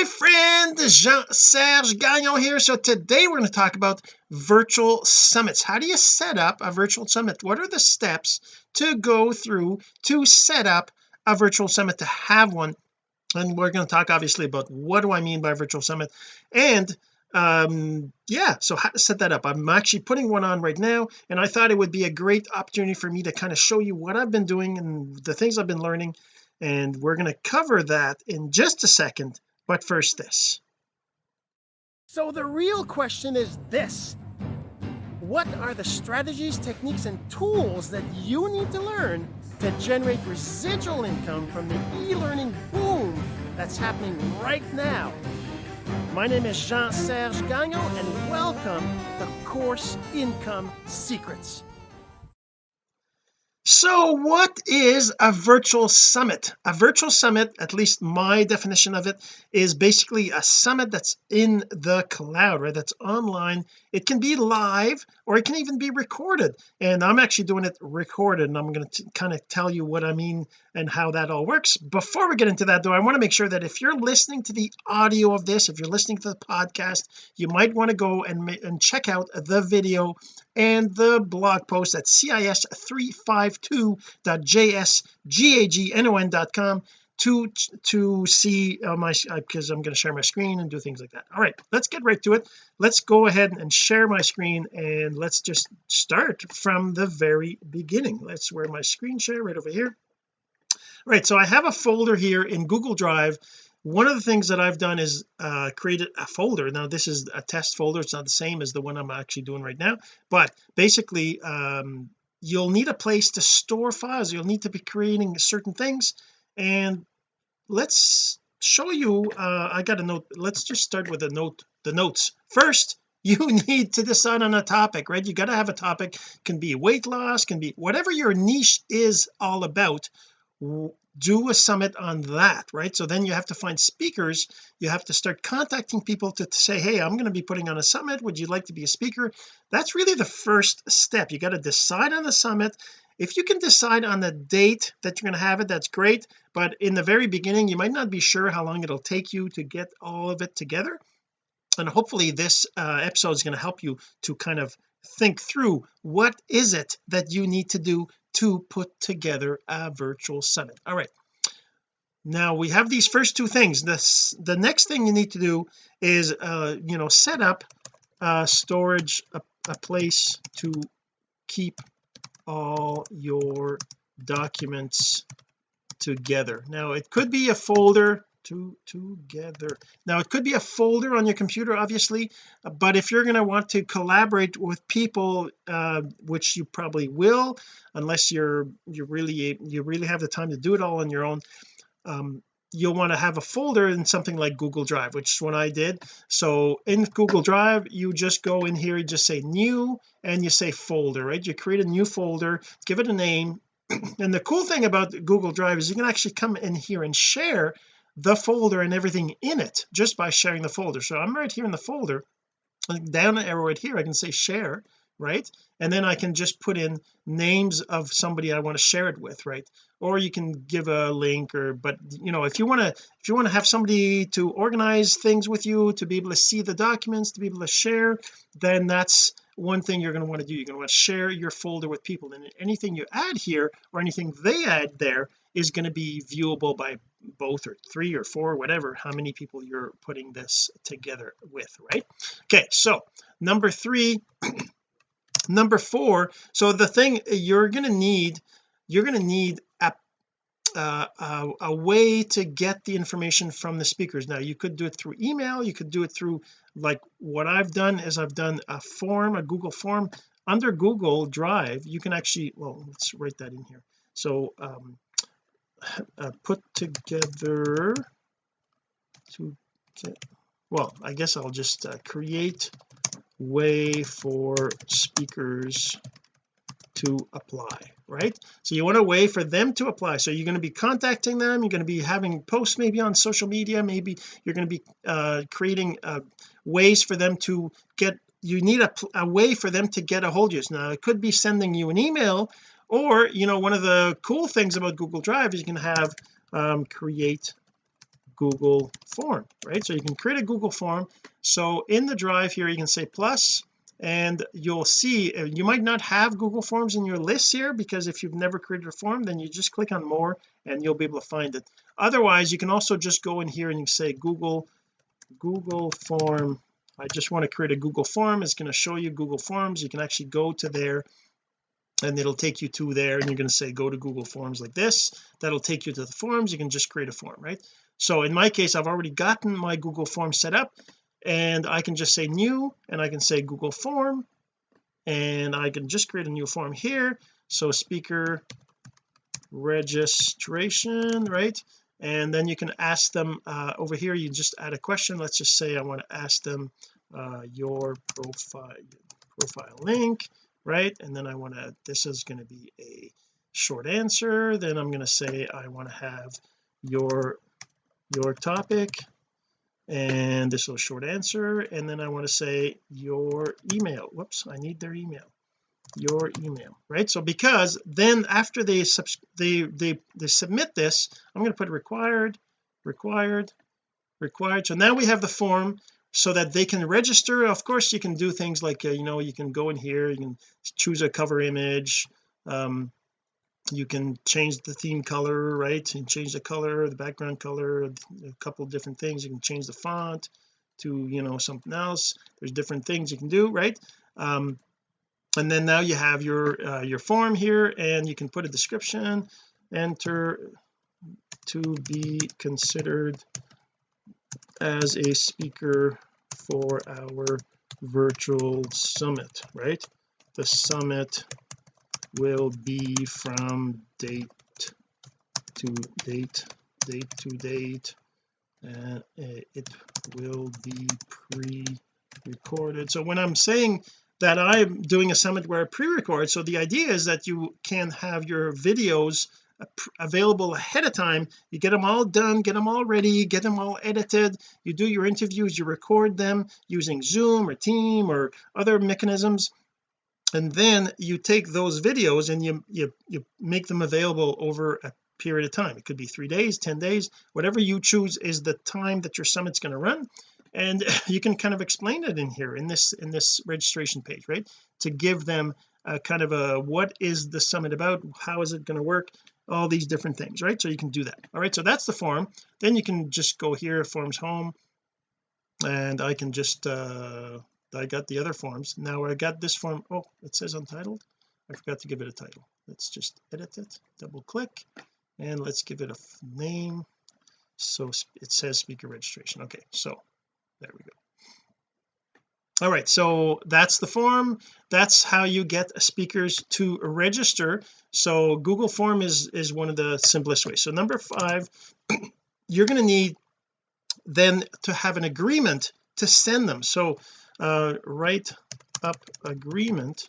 my friend Jean-Serge Gagnon here. So today we're going to talk about virtual summits. How do you set up a virtual summit? What are the steps to go through to set up a virtual summit to have one? And we're going to talk obviously about what do I mean by virtual summit? And um yeah so how to set that up. I'm actually putting one on right now and I thought it would be a great opportunity for me to kind of show you what I've been doing and the things I've been learning and we're going to cover that in just a second but first this. So the real question is this. What are the strategies techniques and tools that you need to learn to generate residual income from the e-learning boom that's happening right now? My name is Jean-Serge Gagnon, and welcome to Course Income Secrets. So what is a virtual summit? A virtual summit at least my definition of it is basically a summit that's in the cloud right? That's online. It can be live or it can even be recorded. And I'm actually doing it recorded and I'm going to kind of tell you what I mean and how that all works. Before we get into that though I want to make sure that if you're listening to the audio of this if you're listening to the podcast you might want to go and, and check out the video and the blog post at cis352.jsgagnon.com to to see uh, my because uh, I'm going to share my screen and do things like that. All right let's get right to it. Let's go ahead and share my screen and let's just start from the very beginning. Let's wear my screen share right over here. All right so I have a folder here in Google Drive one of the things that I've done is uh created a folder. Now this is a test folder. It's not the same as the one I'm actually doing right now. But basically um you'll need a place to store files. You'll need to be creating certain things. And let's show you uh I got a note. Let's just start with the note the notes. First you need to decide on a topic right? You got to have a topic. Can be weight loss can be whatever your niche is all about do a summit on that right? So then you have to find speakers. You have to start contacting people to, to say hey I'm going to be putting on a summit. Would you like to be a speaker? That's really the first step. You got to decide on the summit. If you can decide on the date that you're going to have it that's great but in the very beginning you might not be sure how long it'll take you to get all of it together and hopefully this uh, episode is going to help you to kind of think through what is it that you need to do to put together a virtual summit. All right. Now we have these first two things. This the next thing you need to do is uh you know set up storage a, a place to keep all your documents together. Now it could be a folder to together. Now it could be a folder on your computer obviously but if you're going to want to collaborate with people uh, which you probably will unless you're you really you really have the time to do it all on your own um, you'll want to have a folder in something like Google Drive which is what I did. So in Google Drive you just go in here you just say new and you say folder right? You create a new folder give it a name. And the cool thing about Google Drive is you can actually come in here and share the folder and everything in it just by sharing the folder. So I'm right here in the folder down arrow right here I can say share right? And then I can just put in names of somebody I want to share it with right? Or you can give a link or but you know if you want to if you want to have somebody to organize things with you to be able to see the documents to be able to share then that's one thing you're going to want to do. You're going to want to share your folder with people. And anything you add here or anything they add there is going to be viewable by both or three or four whatever how many people you're putting this together with right? Okay so number three number four so the thing you're going to need you're going to need a, uh, a, a way to get the information from the speakers. Now you could do it through email you could do it through like what I've done is I've done a form a Google form. Under Google Drive you can actually well let's write that in here. So um uh, put together to get well I guess I'll just uh, create way for speakers to apply right? So you want a way for them to apply. So you're going to be contacting them you're going to be having posts maybe on social media maybe you're going to be uh, creating uh, ways for them to get you need a, a way for them to get a hold of you. Now it could be sending you an email or you know one of the cool things about Google Drive is you can have um, create Google form right? So you can create a Google form. So in the drive here you can say plus and you'll see uh, you might not have Google Forms in your list here because if you've never created a form then you just click on more and you'll be able to find it. Otherwise you can also just go in here and you say Google Google form. I just want to create a Google form. It's going to show you Google Forms. You can actually go to there and it'll take you to there and you're going to say go to Google Forms like this. That'll take you to the forms. You can just create a form right? So in my case I've already gotten my Google form set up and I can just say new and I can say Google form and I can just create a new form here. So speaker registration right? And then you can ask them uh, over here you just add a question. Let's just say I want to ask them uh, your profile profile link right? And then I want to this is going to be a short answer. Then I'm going to say I want to have your your topic and this is a short answer. And then I want to say your email. Whoops I need their email. Your email right? So because then after they they they, they submit this I'm going to put required required required. So now we have the form so that they can register. Of course you can do things like uh, you know you can go in here you can choose a cover image um you can change the theme color right? And change the color the background color a couple different things. You can change the font to you know something else. There's different things you can do right? Um and then now you have your uh, your form here and you can put a description enter to be considered as a speaker for our virtual summit right? The summit will be from date to date date to date uh, and it will be pre-recorded. So when I'm saying that I'm doing a summit where I pre-record so the idea is that you can have your videos available ahead of time. You get them all done get them all ready get them all edited. You do your interviews you record them using zoom or team or other mechanisms. And then you take those videos and you you, you make them available over a period of time. It could be three days 10 days whatever you choose is the time that your summit's going to run. And you can kind of explain it in here in this in this registration page right? To give them a kind of a what is the summit about? How is it going to work all these different things right? So you can do that. All right so that's the form. Then you can just go here forms home and I can just uh I got the other forms. Now I got this form. Oh it says untitled. I forgot to give it a title. Let's just edit it double click and let's give it a name. So it says speaker registration. Okay so there we go all right so that's the form. That's how you get speakers to register. So Google form is is one of the simplest ways. So number five you're going to need then to have an agreement to send them. So uh, write up agreement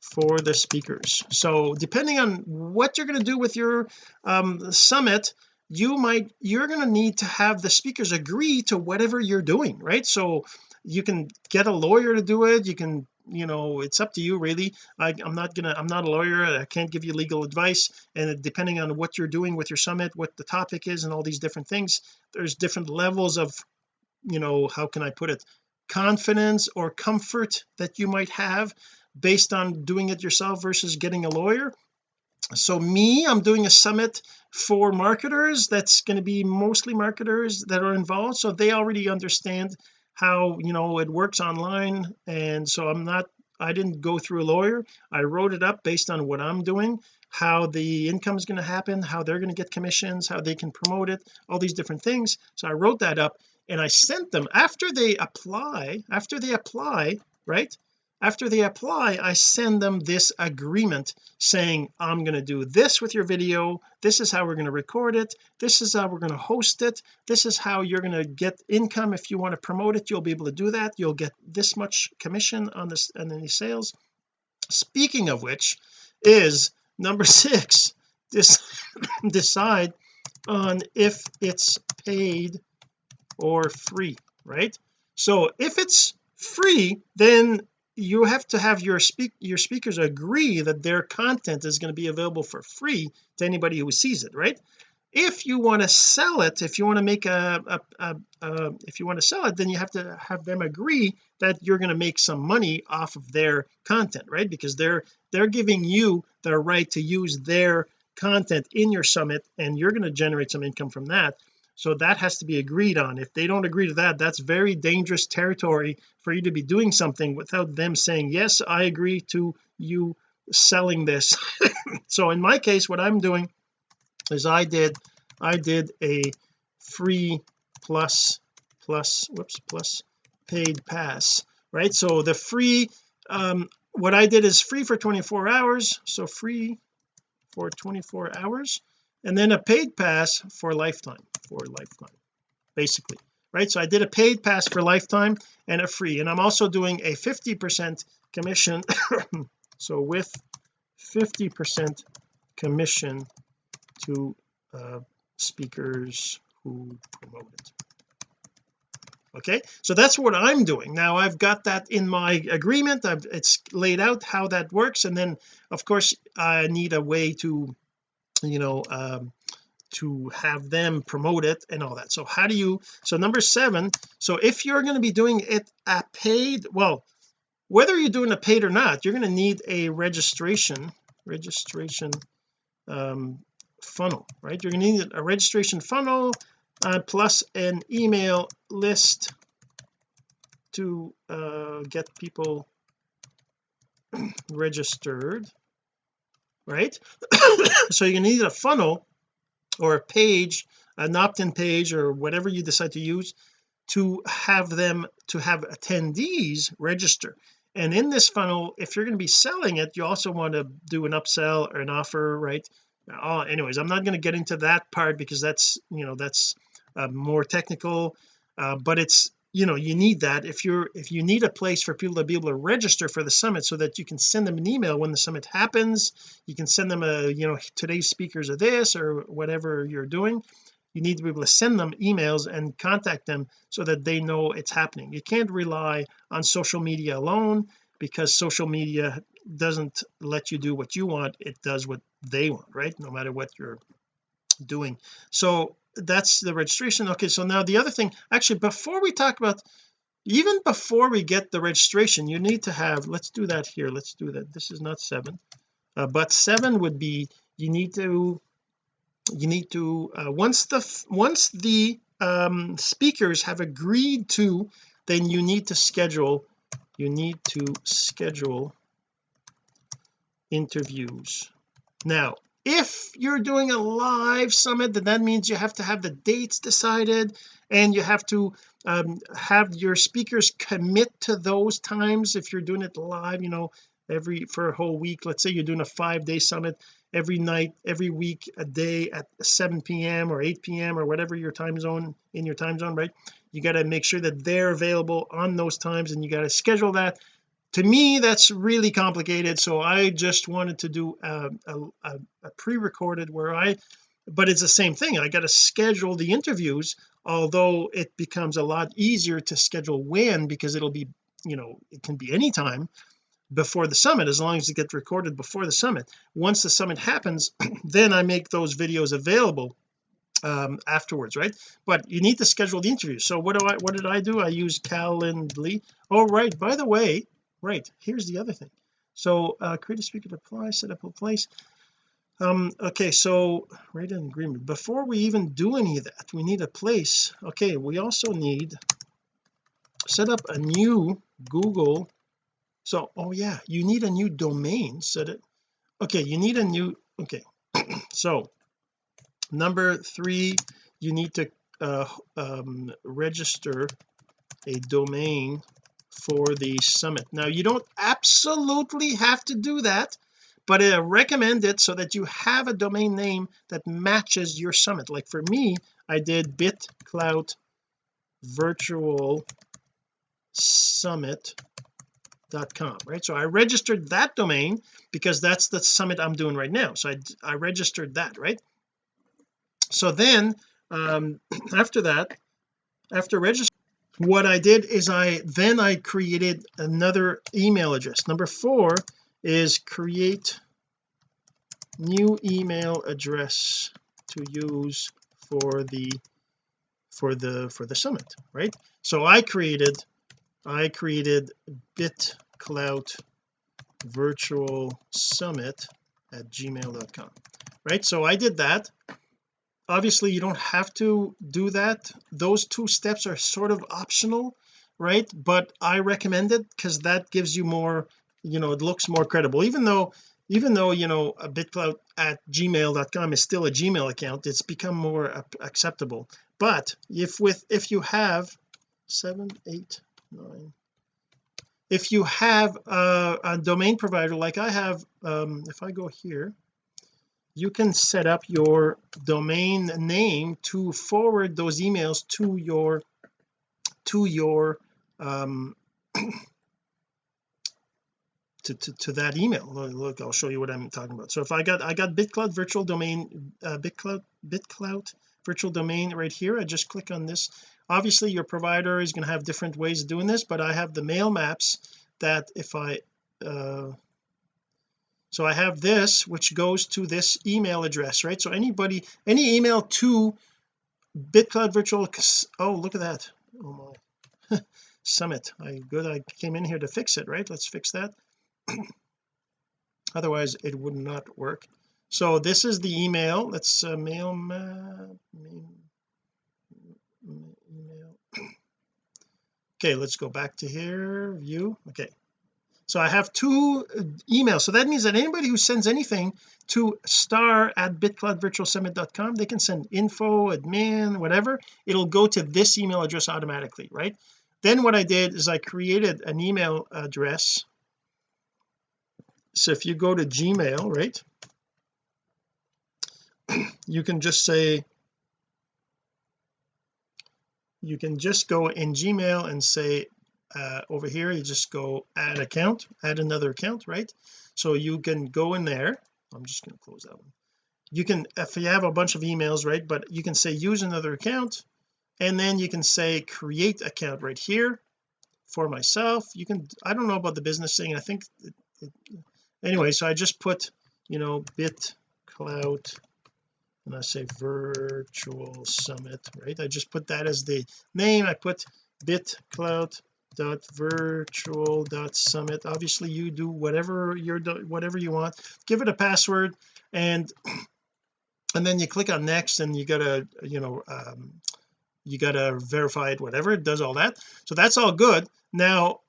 for the speakers. So depending on what you're going to do with your um, summit you might you're going to need to have the speakers agree to whatever you're doing right? So you can get a lawyer to do it. You can you know it's up to you really. I, I'm not gonna I'm not a lawyer. I can't give you legal advice. And depending on what you're doing with your summit what the topic is and all these different things there's different levels of you know how can I put it confidence or comfort that you might have based on doing it yourself versus getting a lawyer. So me I'm doing a summit for marketers. That's going to be mostly marketers that are involved. So they already understand how you know it works online. And so I'm not I didn't go through a lawyer. I wrote it up based on what I'm doing how the income is going to happen how they're going to get commissions how they can promote it all these different things. So I wrote that up and I sent them after they apply after they apply right after they apply I send them this agreement saying I'm going to do this with your video. This is how we're going to record it. This is how we're going to host it. This is how you're going to get income if you want to promote it. You'll be able to do that. You'll get this much commission on this and any sales. Speaking of which is number six this decide on if it's paid or free right? So if it's free then you have to have your speak your speakers agree that their content is going to be available for free to anybody who sees it right? If you want to sell it if you want to make a, a, a, a, if you want to sell it then you have to have them agree that you're going to make some money off of their content right? Because they're they're giving you the right to use their content in your summit and you're going to generate some income from that so that has to be agreed on. If they don't agree to that that's very dangerous territory for you to be doing something without them saying yes I agree to you selling this. So in my case what I'm doing is I did I did a free plus plus whoops plus paid pass right? So the free um what I did is free for 24 hours. So free for 24 hours and then a paid pass for lifetime for lifetime basically right? So I did a paid pass for lifetime and a free and I'm also doing a 50 percent commission so with 50 percent commission to uh, speakers who promote it. Okay? So that's what I'm doing. Now I've got that in my agreement. I've it's laid out how that works and then of course I need a way to you know um to have them promote it and all that. So how do you so number seven so if you're going to be doing it a paid well whether you're doing a paid or not you're going to need a registration registration um funnel right? You're going to need a registration funnel uh, plus an email list to uh, get people registered right? So you're gonna need a funnel or a page an opt-in page or whatever you decide to use to have them to have attendees register. And in this funnel if you're going to be selling it you also want to do an upsell or an offer right? Oh anyways I'm not going to get into that part because that's you know that's uh, more technical uh, but it's you know you need that if you're if you need a place for people to be able to register for the summit so that you can send them an email when the summit happens. You can send them a you know today's speakers are this or whatever you're doing. You need to be able to send them emails and contact them so that they know it's happening. You can't rely on social media alone because social media doesn't let you do what you want. It does what they want right? No matter what you're doing. So that's the registration. Okay so now the other thing actually before we talk about even before we get the registration you need to have let's do that here let's do that. This is not seven. Uh, but seven would be you need to you need to uh, once the once the um, speakers have agreed to then you need to schedule you need to schedule interviews. Now if you're doing a live summit then that means you have to have the dates decided and you have to um, have your speakers commit to those times. If you're doing it live you know every for a whole week let's say you're doing a five day summit every night every week a day at 7 p.m or 8 p.m or whatever your time zone in your time zone right? You got to make sure that they're available on those times and you got to schedule that to me that's really complicated so I just wanted to do a, a, a pre-recorded where I but it's the same thing. I got to schedule the interviews although it becomes a lot easier to schedule when because it'll be you know it can be anytime before the summit as long as it gets recorded before the summit. Once the summit happens then I make those videos available um afterwards right? But you need to schedule the interview so what do I what did I do? I use Calendly. Oh right by the way right here's the other thing. So uh create a speaker to apply set up a place. Um okay so write an agreement. Before we even do any of that we need a place. Okay we also need set up a new Google. So oh yeah you need a new domain. Set it. Okay you need a new okay. So number three you need to uh, um, register a domain for the summit. Now you don't absolutely have to do that but I recommend it so that you have a domain name that matches your summit. Like for me I did bitclout virtual summit.com right? So I registered that domain because that's the summit I'm doing right now. So I, I registered that right? So then um after that after registering what I did is I then I created another email address. Number four is create new email address to use for the for the for the summit right? So I created I created bitclout virtual summit at gmail.com right? So I did that obviously you don't have to do that. Those two steps are sort of optional right? But I recommend it because that gives you more you know it looks more credible. Even though even though you know a bitclout at gmail.com is still a gmail account it's become more acceptable. But if with if you have seven eight nine if you have a, a domain provider like I have um, if I go here you can set up your domain name to forward those emails to your to your um to, to, to that email. Look I'll show you what I'm talking about. So if I got I got bitclout virtual domain uh, bitclout bitclout virtual domain right here. I just click on this. Obviously your provider is going to have different ways of doing this but I have the mail maps that if I uh, so I have this which goes to this email address right? So anybody any email to bitclout virtual oh look at that. Oh my. Summit. I good I came in here to fix it right? Let's fix that. Otherwise it would not work. So this is the email. Let's uh, mail email. Okay let's go back to here view. Okay so I have two uh, emails. So that means that anybody who sends anything to star at bitcloutvirtualsummit.com they can send info admin whatever. It'll go to this email address automatically right? Then what I did is I created an email address. So if you go to gmail right you can just say you can just go in gmail and say uh, over here you just go add account add another account right? So you can go in there. I'm just going to close that one. You can if you have a bunch of emails right but you can say use another account and then you can say create account right here for myself. You can I don't know about the business thing. I think it, it, anyway so I just put you know bitclout and I say virtual summit right? I just put that as the name. I put bitclout dot virtual dot summit. Obviously you do whatever you're whatever you want. Give it a password and and then you click on next and you gotta you know um, you gotta verify it whatever. It does all that. So that's all good. Now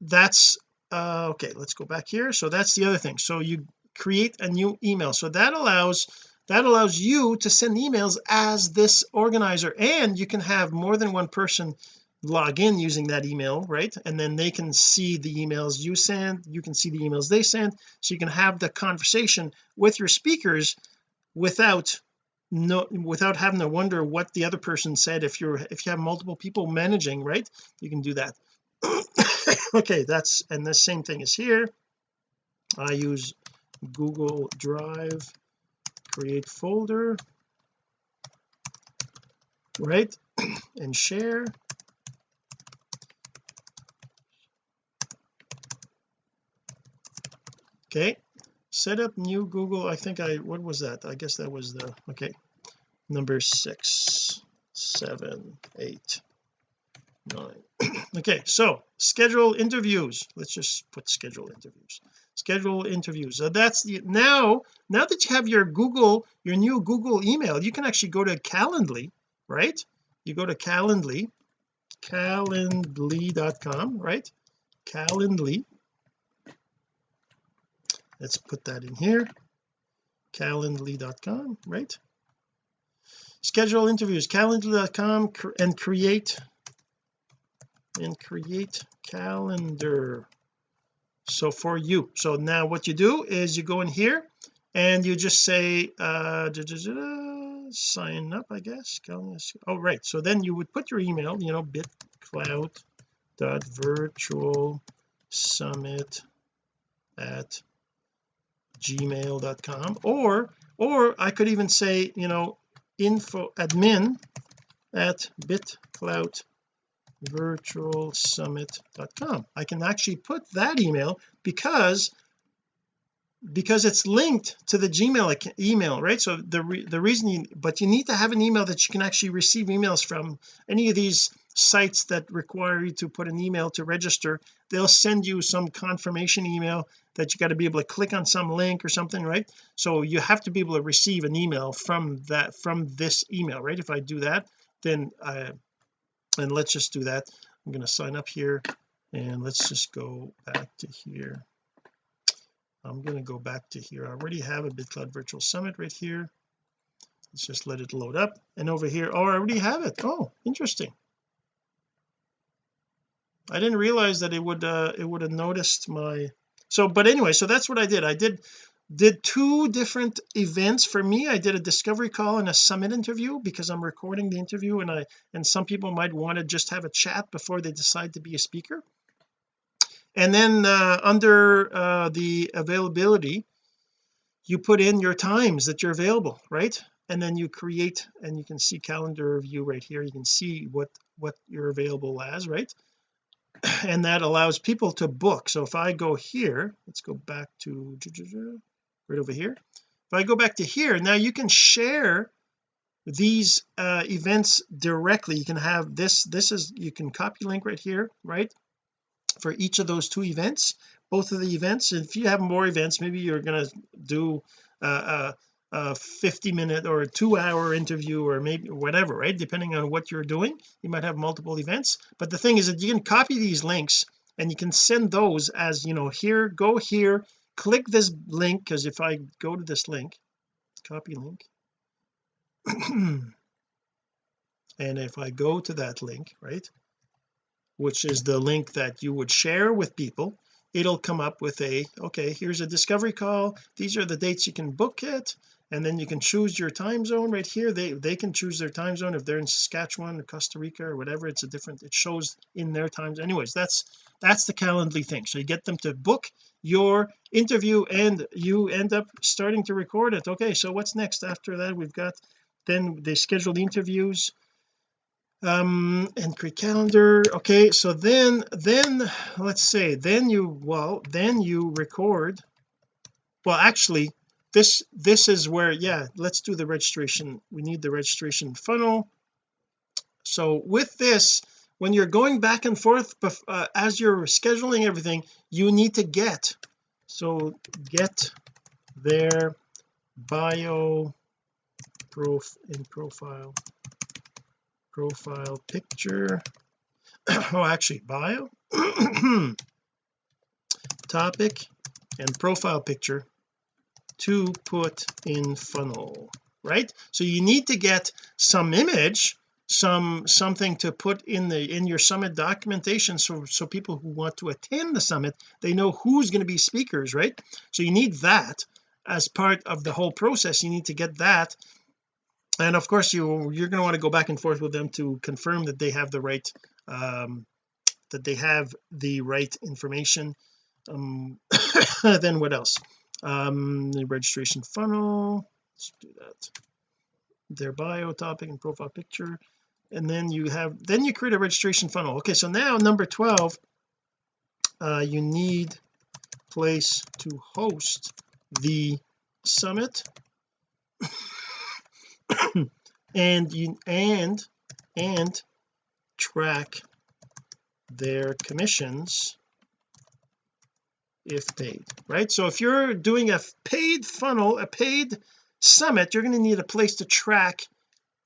that's uh okay let's go back here. So that's the other thing. So you create a new email. So that allows that allows you to send emails as this organizer. And you can have more than one person log in using that email right? And then they can see the emails you send you can see the emails they send. So you can have the conversation with your speakers without no without having to wonder what the other person said. If you're if you have multiple people managing right you can do that. Okay that's and the same thing is here. I use Google Drive create folder right and share okay. Set up new Google I think I what was that? I guess that was the okay. Number six seven eight nine. Okay so schedule interviews. Let's just put schedule interviews. Schedule interviews. So that's the now now that you have your Google your new Google email you can actually go to Calendly right? You go to Calendly calendly.com right? Calendly let's put that in here. Calendly.com right? Schedule interviews. Calendly.com and create and create calendar. So for you. So now what you do is you go in here and you just say uh da, da, da, sign up I guess. Oh right. So then you would put your email you know bitclout dot virtual summit at gmail.com or or I could even say you know info admin at bitclout virtualsummit.com I can actually put that email because because it's linked to the gmail email right? So the re the reason you but you need to have an email that you can actually receive emails from. Any of these sites that require you to put an email to register they'll send you some confirmation email that you got to be able to click on some link or something right? So you have to be able to receive an email from that from this email right? If I do that then uh, I and let's just do that. I'm going to sign up here and let's just go back to here. I'm going to go back to here. I already have a BitClout virtual summit right here. Let's just let it load up. And over here oh I already have it. Oh interesting I didn't realize that it would uh it would have noticed my so but anyway so that's what I did. I did did two different events. For me I did a discovery call and a summit interview because I'm recording the interview and I and some people might want to just have a chat before they decide to be a speaker. And then uh, under uh, the availability you put in your times that you're available right? And then you create and you can see calendar view right here. You can see what what you're available as right and that allows people to book. So if I go here let's go back to right over here. If I go back to here now you can share these uh events directly. You can have this this is you can copy link right here right for each of those two events both of the events. If you have more events maybe you're going to do a, a 50 minute or a two hour interview or maybe whatever right? Depending on what you're doing you might have multiple events. But the thing is that you can copy these links and you can send those as you know here go here click this link because if I go to this link copy link and if I go to that link right which is the link that you would share with people it'll come up with a okay here's a discovery call. These are the dates you can book it and then you can choose your time zone right here. They they can choose their time zone if they're in Saskatchewan or Costa Rica or whatever. It's a different it shows in their times anyways that's that's the Calendly thing. So you get them to book your interview and you end up starting to record it. Okay so what's next? After that we've got then they schedule the interviews um and create calendar. Okay so then then let's say then you well then you record well actually this this is where yeah let's do the registration. We need the registration funnel. So with this when you're going back and forth uh, as you're scheduling everything you need to get so get their bio prof in profile profile picture. Oh actually bio? Topic and profile picture to put in funnel right? So you need to get some image some something to put in the in your summit documentation so so people who want to attend the summit they know who's going to be speakers right? So you need that as part of the whole process. You need to get that. And of course you you're going to want to go back and forth with them to confirm that they have the right um that they have the right information. Um then what else um the registration funnel let's do that. Their bio topic and profile picture. And then you have then you create a registration funnel. Okay so now number 12 uh you need place to host the summit. And you and and track their commissions if paid right? So if you're doing a paid funnel a paid summit you're going to need a place to track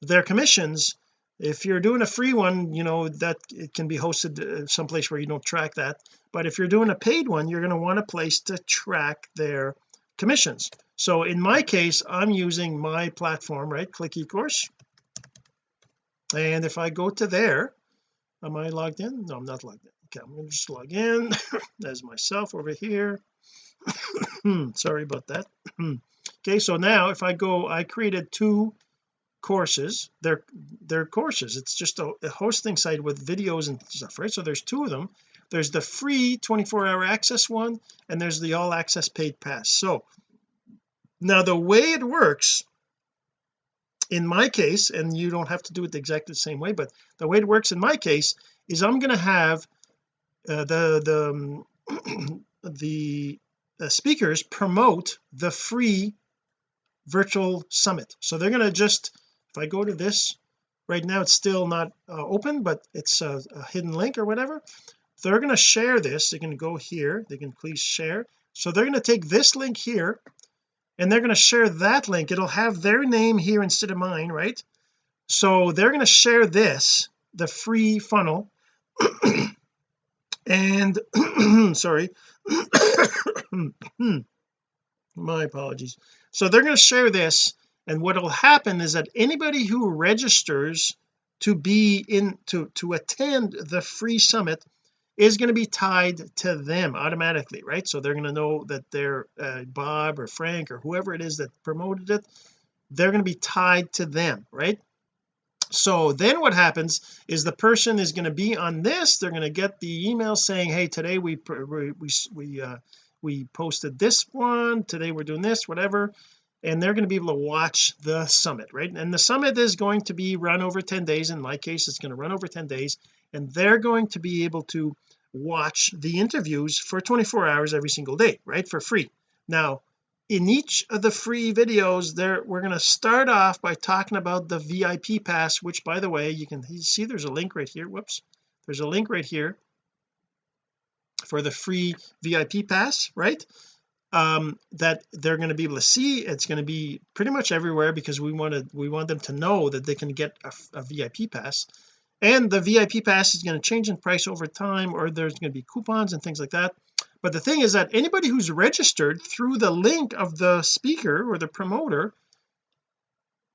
their commissions. If you're doing a free one you know that it can be hosted uh, someplace where you don't track that. But if you're doing a paid one you're going to want a place to track their commissions. So in my case I'm using my platform right? Click ecourse. And if I go to there am I logged in? No I'm not logged in okay I'm to just log in. As myself over here. Sorry about that. Okay so now if I go I created two courses. They're they're courses. It's just a, a, hosting site with videos and stuff right? So there's two of them. There's the free 24 hour access one and there's the all access paid pass. So now the way it works in my case and you don't have to do it exactly the same way but the way it works in my case is I'm going to have uh, the the um, the uh, speakers promote the free virtual summit. So they're going to just if I go to this right now it's still not uh, open but it's a, a, hidden link or whatever. They're going to share this. They can go here. They can please share. So they're going to take this link here and they're going to share that link. It'll have their name here instead of mine right? So they're going to share this the free funnel and sorry. My apologies. So they're going to share this and what will happen is that anybody who registers to be in to to attend the free summit is going to be tied to them automatically right? So they're going to know that they're uh, Bob or Frank or whoever it is that promoted it they're going to be tied to them right so then what happens is the person is going to be on this. They're going to get the email saying hey today we we we, uh we posted this one. Today we're doing this whatever. And they're going to be able to watch the summit right? And the summit is going to be run over 10 days. In my case it's going to run over 10 days. And they're going to be able to watch the interviews for 24 hours every single day right? For free. Now in each of the free videos there we're going to start off by talking about the VIP pass which by the way you can see there's a link right here. Whoops. There's a link right here for the free VIP pass right? Um that they're going to be able to see. It's going to be pretty much everywhere because we want to we want them to know that they can get a, a VIP pass. And the VIP pass is going to change in price over time or there's going to be coupons and things like that but the thing is that anybody who's registered through the link of the speaker or the promoter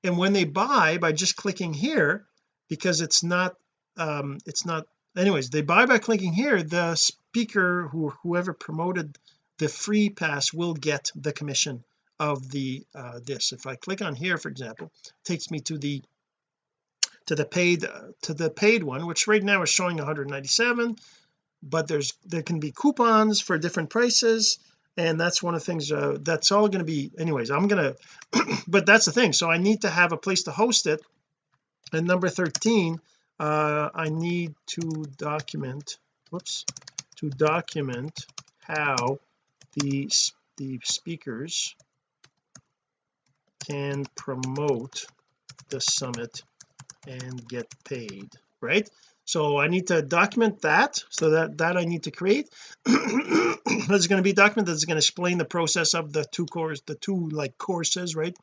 and when they buy by just clicking here because it's not um it's not anyways they buy by clicking here the speaker who whoever promoted the free pass will get the commission of the uh this. If I click on here for example takes me to the to the paid to the paid one which right now is showing 197 but there's there can be coupons for different prices and that's one of the things uh, that's all going to be anyways I'm gonna but that's the thing. So I need to have a place to host it. And number 13 uh, I need to document whoops to document how the the speakers can promote the summit and get paid right so I need to document that so that that I need to create. There's going to be a document that's going to explain the process of the two course the two like courses right?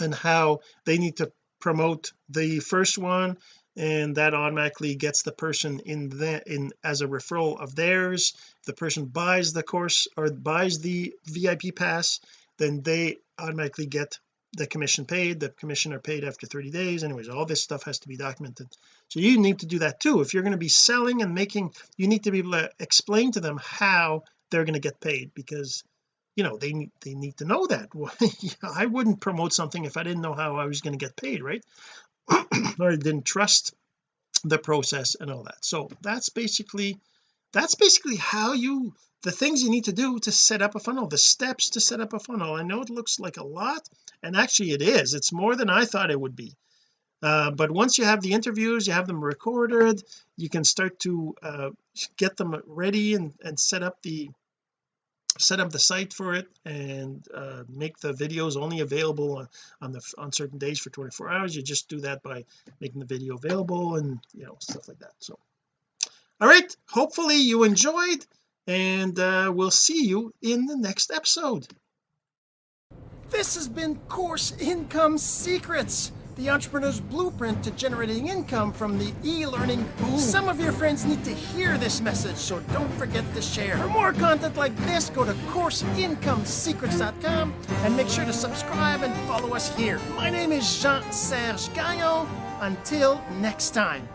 And how they need to promote the first one and that automatically gets the person in that in as a referral of theirs. If the person buys the course or buys the VIP pass then they automatically get the commission paid the commission are paid after 30 days. Anyways all this stuff has to be documented. So you need to do that too. If you're going to be selling and making you need to be able to explain to them how they're going to get paid because you know they need they need to know that. I wouldn't promote something if I didn't know how I was going to get paid right? Or I didn't trust the process and all that. So that's basically that's basically how you the things you need to do to set up a funnel the steps to set up a funnel. I know it looks like a lot and actually it is. It's more than I thought it would be. Uh, but once you have the interviews you have them recorded you can start to uh, get them ready and, and set up the set up the site for it and uh, make the videos only available on, on the on certain days for 24 hours. You just do that by making the video available and you know stuff like that. So all right hopefully you enjoyed and uh, we'll see you in the next episode this has been course income secrets the entrepreneur's blueprint to generating income from the e-learning boom. Some of your friends need to hear this message, so don't forget to share. For more content like this, go to CourseIncomeSecrets.com and make sure to subscribe and follow us here. My name is Jean-Serge Gagnon. Until next time.